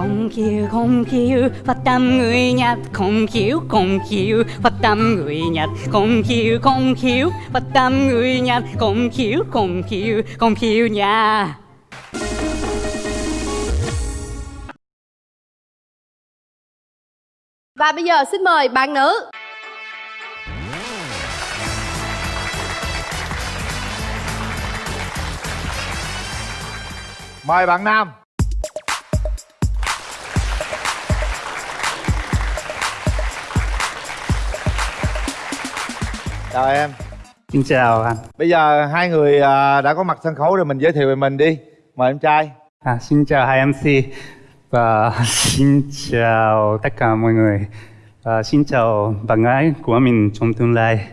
không chịu không chịu phát tâm người nhật không chịu không chịu phát tâm người nhật không chịu không chịu phát tâm người nhật không chịu không chịu không chịu nha Và bây giờ xin mời bạn nữ. Mời bạn Nam Chào em Xin chào anh. Bây giờ hai người à, đã có mặt sân khấu rồi mình giới thiệu về mình đi Mời em trai À, xin chào hai MC và xin chào tất cả mọi người. À, xin chào bạn gái của mình trong tương lai.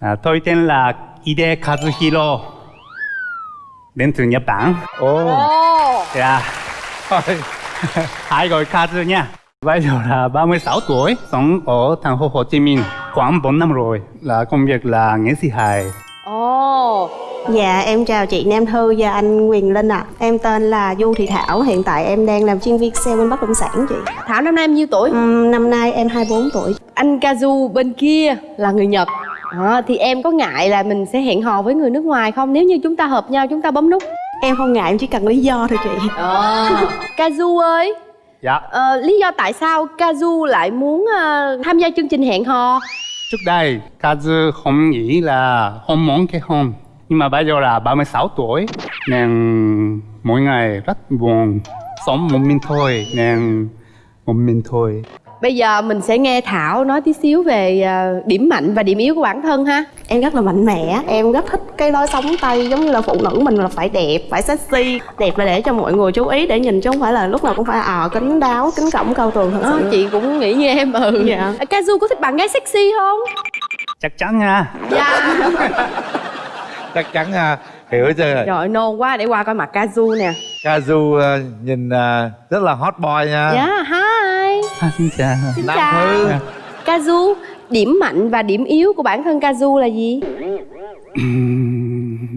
À, tôi tên là Ide Kazuhiro. Đến từ Nhật Bản. Ồ Ồ Yeah. Thôi, Hai gọi Kazu nha. Bây giờ là 36 tuổi, sống ở thành phố Hồ Chí Minh khoảng 4 năm rồi. Là công việc là nghệ sĩ hài. Ồ Dạ em chào chị Nam Thư và anh Quyền Linh ạ Em tên là Du Thị Thảo Hiện tại em đang làm chuyên viên sale bên bất động sản chị Thảo năm nay em nhiêu tuổi? Ừm, Năm nay em 24 tuổi Anh Kazu bên kia là người Nhật à, Thì em có ngại là mình sẽ hẹn hò với người nước ngoài không? Nếu như chúng ta hợp nhau chúng ta bấm nút Em không ngại em chỉ cần lý do thôi chị à. Kazu ơi Dạ. ờ, Lý do tại sao Kazu lại muốn ờ, tham gia chương trình hẹn hò? Trước đây, Kazu không nghĩ là không muốn kết hôn. Nhưng mà bây giờ là 36 tuổi, nên mỗi ngày rất buồn. Sống một mình thôi, nên một mình thôi. Bây giờ mình sẽ nghe Thảo nói tí xíu về ờ, điểm mạnh và điểm yếu của bản thân ha. Em rất là mạnh mẽ Em rất thích cái lối sống Tây Giống như là phụ nữ mình là phải đẹp, phải sexy. Đẹp là để cho mọi người chú ý Để nhìn chứ không phải là lúc nào cũng phải ờ kính đáo, kính cổng cao tường thật Ờ, sự. Chị cũng nghĩ như em ừ. Dạ. Ờ, Kazu có thích bạn gái sexy không? Chắc chắn nha. Dạ. Chắc chắn à, hiểu chưa? Trời nôn quá để qua coi mặt Kazu nè. Kazu à, nhìn à, rất là hot boy nha. Dạ hi À, xin chào. Xin Nam chào Thư Kazu điểm mạnh và điểm yếu của bản thân Kazu là gì?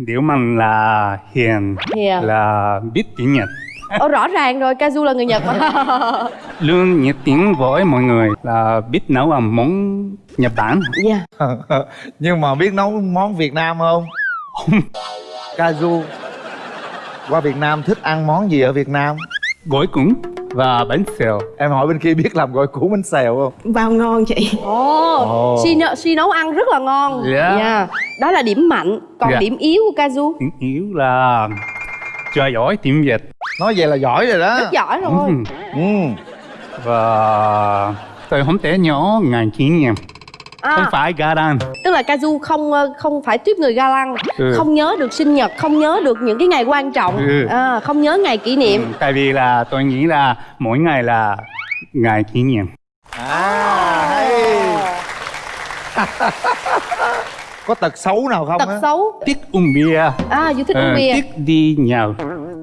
Điều mạnh là hiền, Hiền. là biết tiếng Nhật. Ồ rõ ràng rồi Kazu là người Nhật mà Luôn nhiệt tình với mọi người là biết nấu ăn món Nhật Bản. Dạ Nhưng mà biết nấu món Việt Nam không? Kazu Qua Việt Nam thích ăn món gì ở Việt Nam? Gỏi cuốn và bánh xèo. Em hỏi bên kia biết làm gỏi cuốn bánh xèo không? Bao ngon chị Ồ Ồ. Suy, nấu, suy nấu ăn rất là ngon Dạ. Dạ. Đó là điểm mạnh Còn Dạ. điểm yếu của Kazu Điểm yếu là chưa giỏi tiếng Việt. Nói vậy là giỏi rồi đó Rất giỏi rồi Ừm. ừ. và tôi không thể nhớ ngày kỷ niệm không à, phải Garan. Tức là Kazu không ờ, không phải tiếp người ga lăng Ừ. Không nhớ được sinh nhật Không nhớ được những cái ngày quan trọng. Ừ. à, Không nhớ ngày kỷ niệm. Tại vì là tôi nghĩ là mỗi ngày là ngày kỷ niệm. À hay. Có tật xấu nào không Tật á? xấu. Thích uống bia. À du thích uống bia. thích đi nhậu.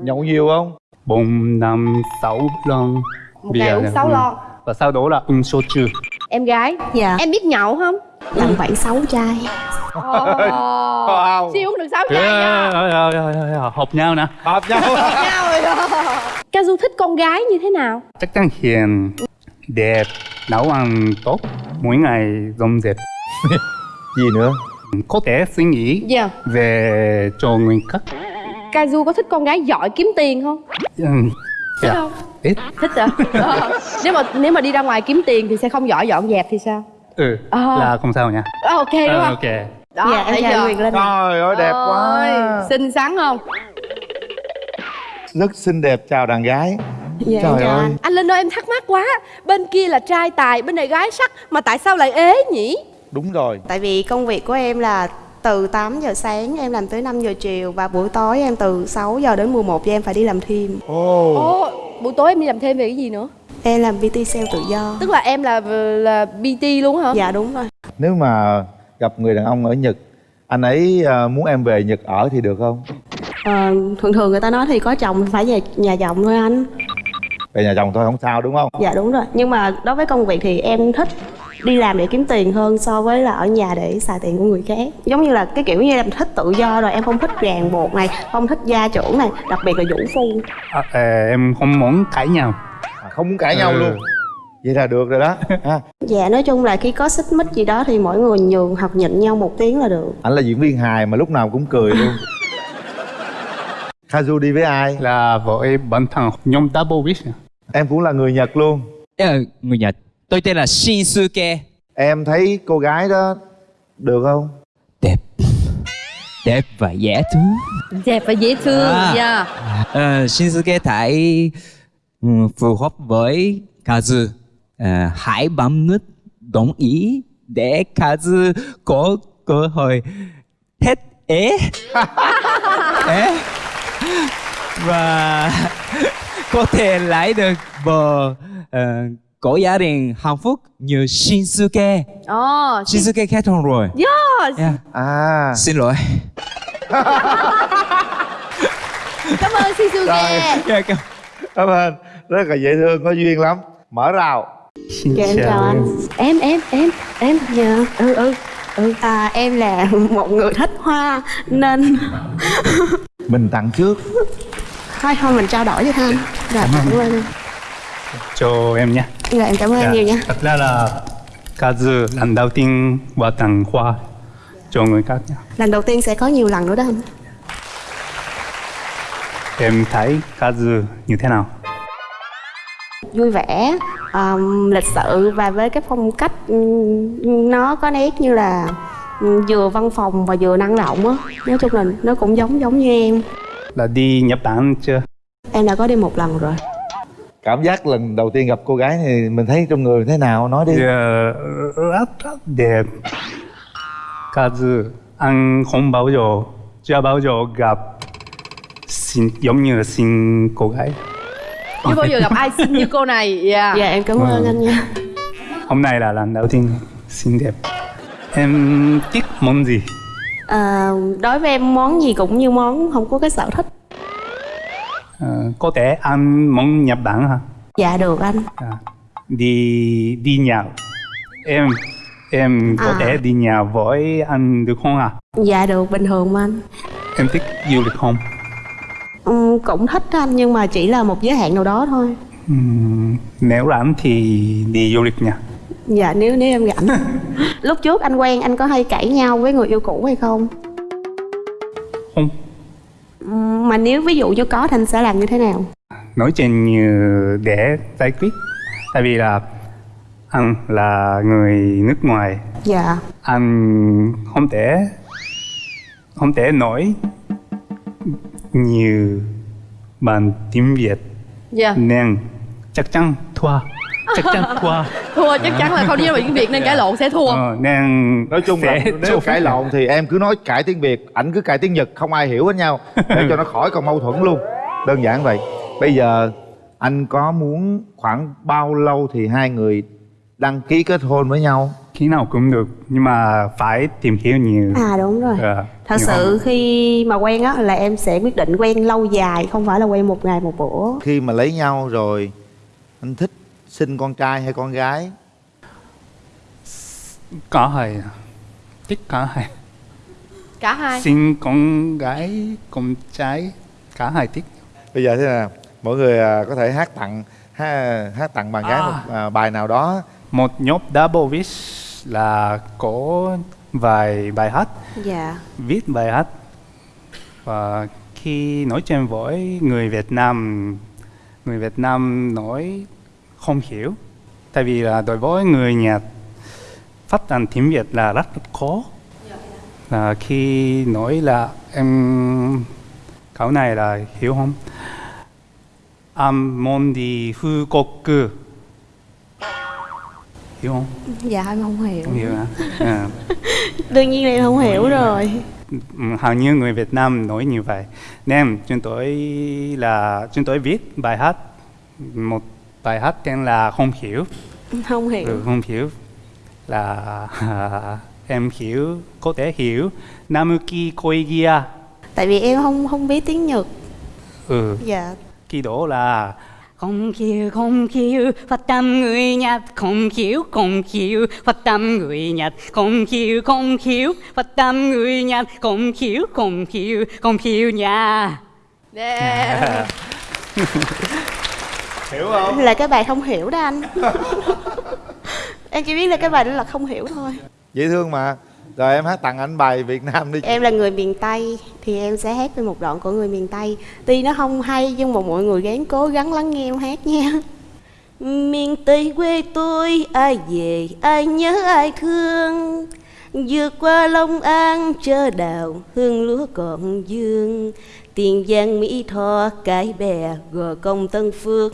Nhậu nhiều không? bốn năm sáu lon Một ngày uống sáu Ừ. lon. Và sau đó là uống soju Em gái Dạ Em biết nhậu không? Tầm khoảng 6 chai Wow. Siêu uống được 6 Ờ, chai nha ờ, ờ, ờ, hợp nhau nè Hợp nhau Nhau rồi đó Kazu thích con gái như thế nào? chắc chắn hiền đẹp nấu ăn tốt mỗi ngày dọn dẹp Gì nữa? có thể suy nghĩ Dạ về cho người khác Kazu có thích con gái giỏi kiếm tiền không? Ừ. Thích Dạ. không? Ít Thích à? Ờ. nếu mà nếu mà đi ra ngoài kiếm tiền thì sẽ không giỏi dọn dẹp thì sao? ừ Ờ. là không sao nha Ờ, ok đúng Ờ, không? ok Đó, Dạ em anh Quyền ạ. Trời ơi đẹp quá Ôi, xinh xắn không? Rất xinh đẹp chào đàn gái Dạ Trời chào ơi. anh Linh ơi em thắc mắc quá Bên kia là trai tài, bên này gái sắc Mà tại sao lại ế nhỉ? Đúng rồi Tại vì công việc của em là từ 8 giờ sáng em làm tới 5 giờ chiều và buổi tối em từ 6 giờ đến 11 giờ em phải đi làm thêm. Ồ Ồ, buổi tối em đi làm thêm về cái gì nữa? Em làm PT sale tự do. Tức là em là là BT luôn hả? Dạ đúng rồi. Nếu mà gặp người đàn ông ở Nhật Anh ấy à, muốn em về Nhật ở thì được không? Ờ, thường thường người ta nói thì có chồng phải về nhà chồng thôi anh. Về nhà chồng thôi không sao đúng không? Dạ đúng rồi. Nhưng mà đối với công việc thì em thích đi làm để kiếm tiền hơn so với là ở nhà để xài tiền của người khác. Giống như là cái kiểu như em thích tự do rồi em không thích ràng buộc này không thích gia trưởng này đặc biệt là vũ phu. À, ờ, em không muốn cãi nhau. Không muốn cãi nhau Ừ. luôn. Vậy là được rồi đó. Ha. Dạ nói chung là khi có xích mích gì đó thì mỗi người nhường hoặc nhịn nhau một tiếng là được. Anh là diễn viên hài mà lúc nào cũng cười luôn. Kazu đi với ai? Là với bản thân nhóm Double Wish em cũng là người nhật luôn. Em là người Nhật. Tôi tên là Shinsuke. em thấy cô gái đó được không Đẹp. Đẹp và dễ thương. đẹp và dễ thương À. dạ Ờ, Shinsuke thấy ừ, phù hợp với Kazu. Ờ, hãy bấm nút đồng ý để Kazu có cơ hội hết ế. ế. Và có thể lấy được vợ ờ, có gia đình hạnh phúc như Shinsuke. ồ Shinsuke kết hôn rồi. yes. Yeah. à. Xin lỗi. cảm ơn Shinsuke. Yeah, cảm- cảm ơn. Rất là dễ thương có duyên lắm. Mở rào. Xin dạ em chào anh. em. Em em em dạ ừ ừ ừ. À, em là một người thích hoa nên mình tặng trước. Thôi thôi mình trao đổi với anh. Dạ cảm ơn. cho em nha dạ em cảm ơn Dạ, nhiều nha. Thật ra là Kazu lần đầu tiên qua tặng hoa cho người khác nha. Lần đầu tiên sẽ có nhiều lần nữa đó anh. Em thấy Kazu như thế nào? Vui vẻ um, lịch sự và với cái phong cách nó có nét như là vừa văn phòng và vừa năng động á. Nói chung là nó cũng giống giống như em. Là đi Nhật Bản chưa? Em đã có đi một lần rồi cảm giác lần đầu tiên gặp cô gái thì mình thấy trong người thế nào? Nói đi. Dạ, rất rất đẹp. Kazu anh không bao giờ chưa bao giờ gặp xin giống như là xin cô gái. Chưa bao giờ gặp ai xinh như cô này dạ. Dạ em cảm ơn anh nha. Hôm nay là lần đầu tiên xinh đẹp. Em thích món gì? À, đối với em món gì cũng như món không có cái sở thích Ờ, có thể ăn món Nhật Bản hả? Dạ được anh. À, đi đi nhà em em có À. thể đi nhà với anh được không à dạ được bình thường mà anh. Em thích du lịch không? Ừm, cũng thích anh nhưng mà chỉ là một giới hạn nào đó thôi. Ừm, nếu rảnh thì đi du lịch nha. Dạ nếu nếu em rảnh. Lúc trước anh quen anh có hay cãi nhau với người yêu cũ hay không? Không mà nếu ví dụ như có thì anh sẽ làm như thế nào? Nói chuyện như để giải quyết. Tại vì là anh là người nước ngoài. Dạ. Anh không thể không thể nói nhiều bằng tiếng Việt. Dạ. Nên chắc chắn thua. Chắc chắn thua thua chắc chắn là không đi vào tiếng việt nên cãi lộn sẽ thua. Ờ, nên nói chung là nếu cãi lộn thì em cứ nói cãi tiếng việt ảnh cứ cãi tiếng nhật không ai hiểu hết nhau để cho nó khỏi còn mâu thuẫn luôn. Đơn giản vậy. Bây giờ anh có muốn khoảng bao lâu thì hai người đăng ký kết hôn với nhau? Khi nào cũng được nhưng mà phải tìm hiểu nhiều. À đúng rồi. Ờ, thật sự hơn. khi mà quen á là em sẽ quyết định quen lâu dài không phải là quen một ngày một bữa. Khi mà lấy nhau rồi anh thích sinh con trai hay con gái? Có hai thích cả hai. Cả hai. Xin con gái con trai cả hai thích. Bây giờ thế nào? Mỗi người à, có thể hát tặng ha, hát tặng bạn gái À. một à, bài nào đó. Một nhóm double wish là có vài bài hát. Dạ. Viết bài hát. Và khi nói chuyện với người Việt Nam người Việt Nam nói không hiểu. Tại vì là đối với người Nhật phát âm tiếng Việt là rất khó. Là khi nói là em câu này là hiểu không? Am môn đi phu quốc cư hiểu không? Dạ em không hiểu. Không hiểu hả? À. đương nhiên là không hiểu rồi. Ừ, hầu như người Việt Nam nói như vậy. Nên chúng tôi là chúng tôi viết bài hát một bài hát tên là không hiểu. Không hiểu. Ừ, không hiểu. Là em hiểu có thể hiểu. Namuki Koigia. Tại vì em không không biết tiếng nhật. Ừ. Dạ. Kỳ đó là Không hiểu, không hiểu, phát âm người Nhật. Không hiểu, không hiểu, phát âm người Nhật. Không hiểu, không hiểu, phát âm người Nhật. Không hiểu, không hiểu, không hiểu nha. yeah. hiểu không? Là cái bài không hiểu đó anh. Em chỉ biết là cái bài đó là không hiểu thôi. Dễ thương mà. Rồi em hát tặng anh bài việt nam đi. Em là người miền tây thì em sẽ hát về một đoạn của người miền tây. Tuy nó không hay nhưng mà mọi người gắng cố gắng lắng nghe em hát nha. Miền tây quê tôi ai về ai nhớ ai thương. Vượt qua long an chơ đào hương lúa còn dương tiền giang mỹ tho, cái bè gò công tân phước.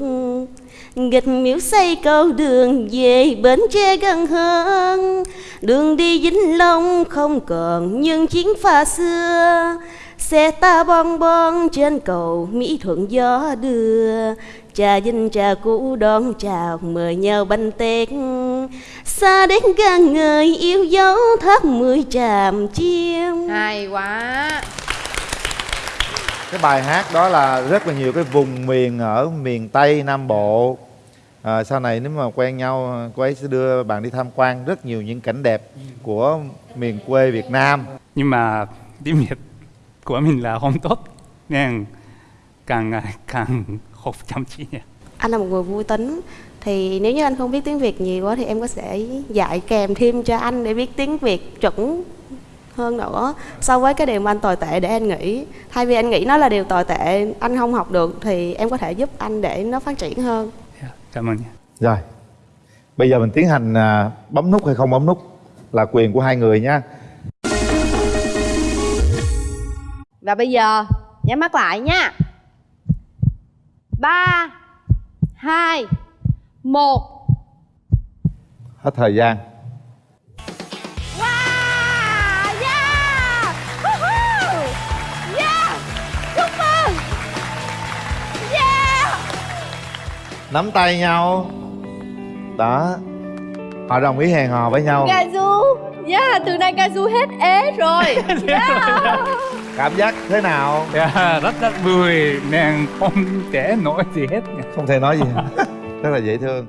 Nghịch miếu xây cầu đường về bến tre gần hơn. Đường đi vĩnh long không còn nhưng chiến pha xưa. Xe ta bon bon trên cầu mỹ thuận gió đưa. Trà dinh trà cũ đón chào mời nhau bánh tét. Xa đến gan người yêu dấu tháp mười tràm chim hay quá cái bài hát đó là rất là nhiều cái vùng miền ở miền tây nam bộ. À, sau này nếu mà quen nhau cô ấy sẽ đưa bạn đi tham quan rất nhiều những cảnh đẹp của miền quê việt nam. Nhưng mà tiếng Việt của mình là không tốt nên càng ngày càng học chăm chỉ nha. Anh là một người vui tính thì nếu như anh không biết tiếng việt nhiều quá thì em có thể dạy kèm thêm cho anh để biết tiếng việt chuẩn hơn nữa so với cái điều mà anh tồi tệ để anh nghĩ. Thay vì anh nghĩ nó là điều tồi tệ anh không học được thì em có thể giúp anh để nó phát triển hơn. Dạ, cảm ơn nha. Rồi bây giờ mình tiến hành à, bấm nút hay không bấm nút là quyền của hai người nha. Và bây giờ nhắm mắt lại nha. Ba hai một. Hết thời gian nắm tay nhau đó họ đồng ý hẹn hò với nhau Kazu! Yeah! Từ nay Kazu hết ế rồi! Yeah! cảm giác thế nào dạ, rất rất vui nên không thể nói gì hết không thể nói gì rất là dễ thương